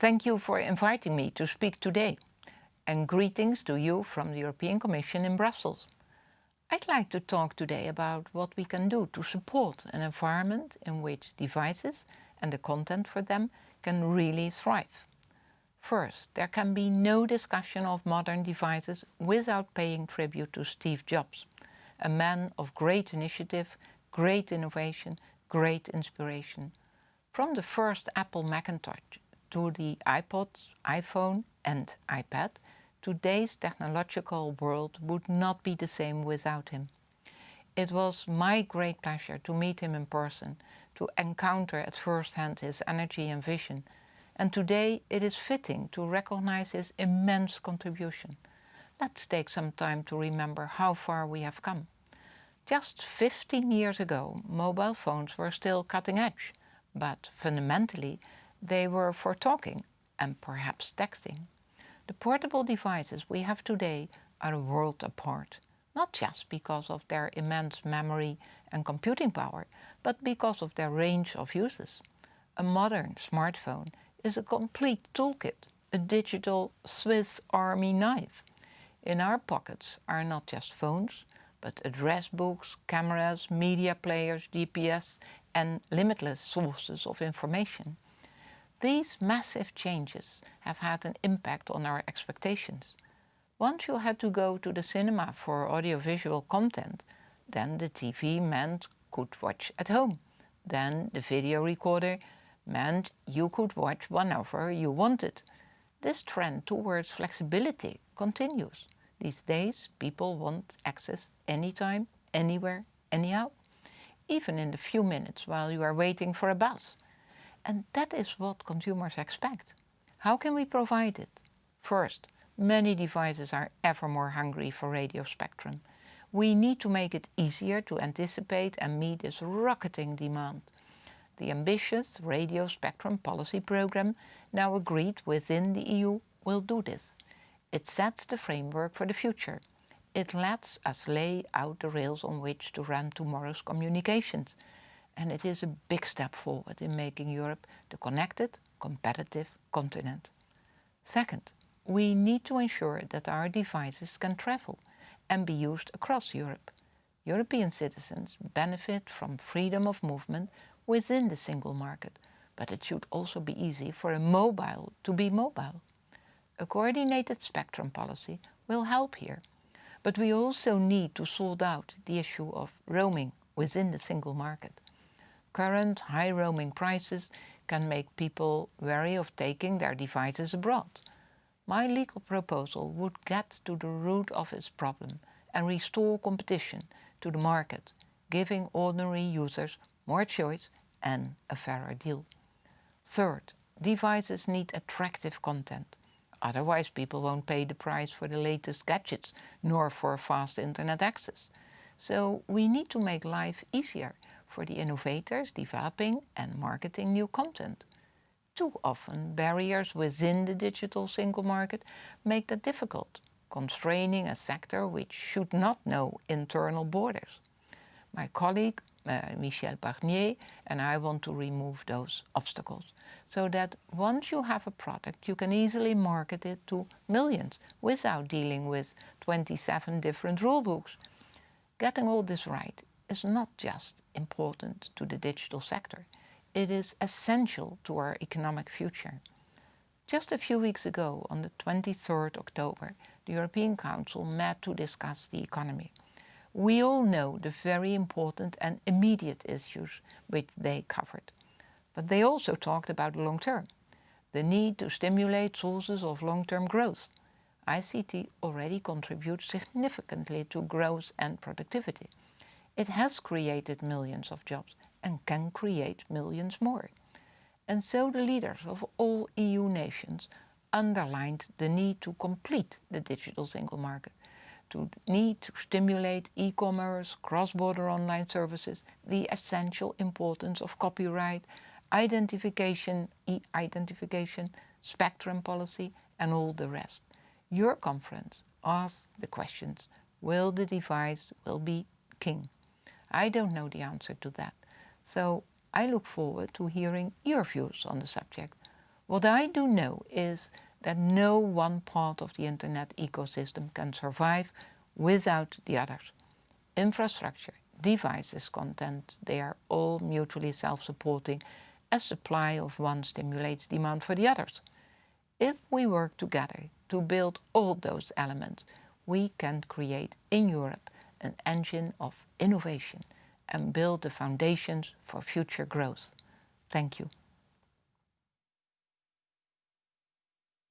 Thank you for inviting me to speak today and greetings to you from the European Commission in Brussels. I'd like to talk today about what we can do to support an environment in which devices and the content for them can really thrive. First, there can be no discussion of modern devices without paying tribute to Steve Jobs, a man of great initiative, great innovation, great inspiration. From the first Apple Macintosh to the iPod, iPhone and iPad, today's technological world would not be the same without him. It was my great pleasure to meet him in person, to encounter at first hand his energy and vision, and today it is fitting to recognize his immense contribution. Let's take some time to remember how far we have come. Just 15 years ago, mobile phones were still cutting edge, but fundamentally they were for talking and perhaps texting. The portable devices we have today are a world apart, not just because of their immense memory and computing power, but because of their range of uses. A modern smartphone is a complete toolkit, a digital Swiss army knife. In our pockets are not just phones, but address books, cameras, media players, GPS and limitless sources of information. These massive changes have had an impact on our expectations. Once you had to go to the cinema for audiovisual content, then the TV meant could watch at home. Then the video recorder meant you could watch whenever you wanted. This trend towards flexibility continues. These days people want access anytime, anywhere, anyhow, even in the few minutes while you are waiting for a bus. And that is what consumers expect. How can we provide it? First, many devices are ever more hungry for radio spectrum. We need to make it easier to anticipate and meet this rocketing demand. The ambitious radio spectrum policy program, now agreed within the EU, will do this. It sets the framework for the future. It lets us lay out the rails on which to run tomorrow's communications and it is a big step forward in making Europe the connected, competitive continent. Second, we need to ensure that our devices can travel and be used across Europe. European citizens benefit from freedom of movement within the single market, but it should also be easy for a mobile to be mobile. A coordinated spectrum policy will help here, but we also need to sort out the issue of roaming within the single market current high roaming prices can make people wary of taking their devices abroad. My legal proposal would get to the root of this problem and restore competition to the market, giving ordinary users more choice and a fairer deal. Third, devices need attractive content. Otherwise people won't pay the price for the latest gadgets, nor for fast internet access. So we need to make life easier for the innovators developing and marketing new content. Too often, barriers within the digital single market make that difficult, constraining a sector which should not know internal borders. My colleague uh, Michel Barnier and I want to remove those obstacles so that once you have a product you can easily market it to millions without dealing with 27 different rulebooks. Getting all this right is not just important to the digital sector, it is essential to our economic future. Just a few weeks ago, on the 23rd October, the European Council met to discuss the economy. We all know the very important and immediate issues which they covered. But they also talked about the long term, the need to stimulate sources of long-term growth. ICT already contributes significantly to growth and productivity. It has created millions of jobs and can create millions more. And so the leaders of all EU nations underlined the need to complete the digital single market, to need to stimulate e-commerce, cross-border online services, the essential importance of copyright, identification, e-identification, spectrum policy and all the rest. Your conference asked the questions, will the device will be king? I don't know the answer to that. So I look forward to hearing your views on the subject. What I do know is that no one part of the internet ecosystem can survive without the others. Infrastructure, devices, content, they are all mutually self-supporting as supply of one stimulates demand for the others. If we work together to build all those elements, we can create in Europe an engine of innovation and build the foundations for future growth. Thank you.